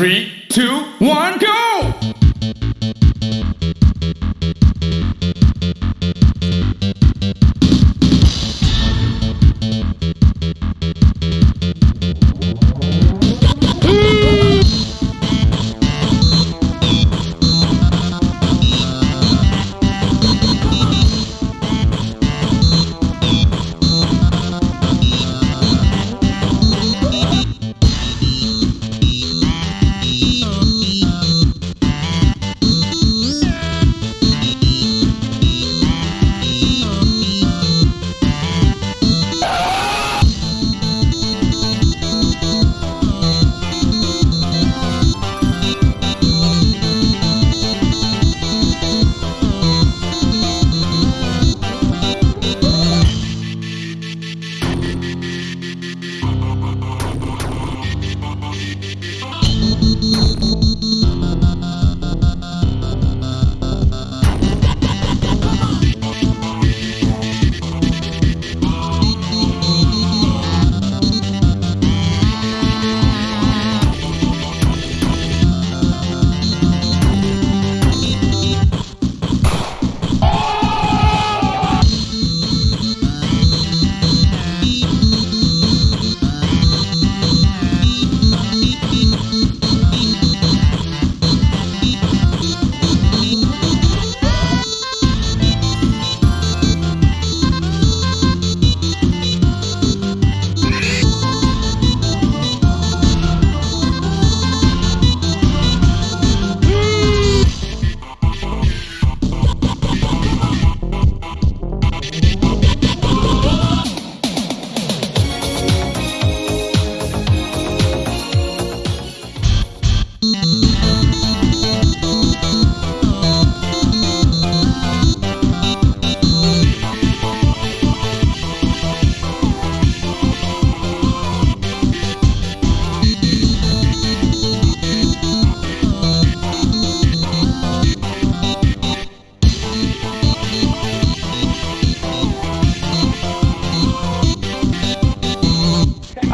Three, two, one, go!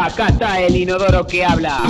Acá está el inodoro que habla.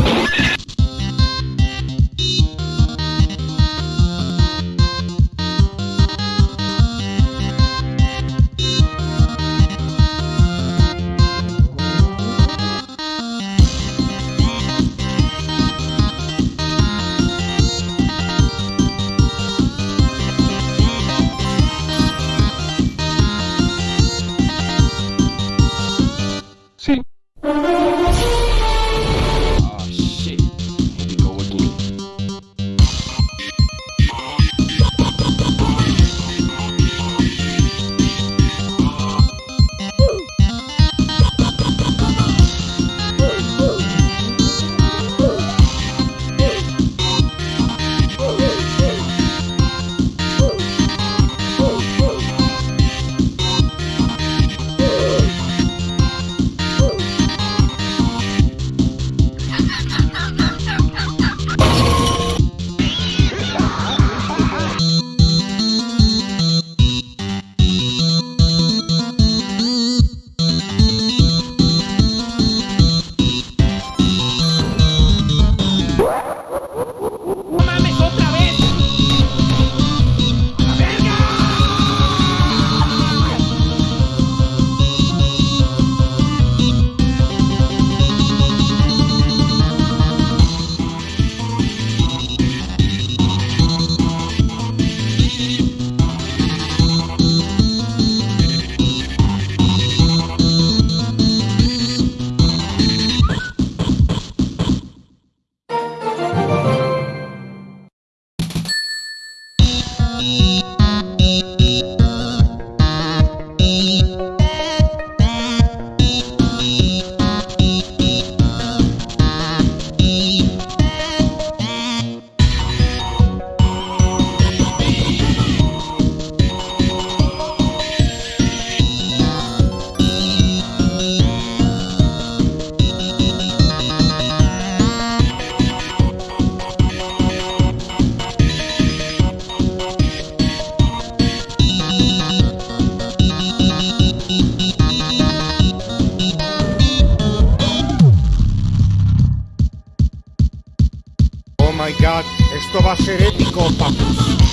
Va a.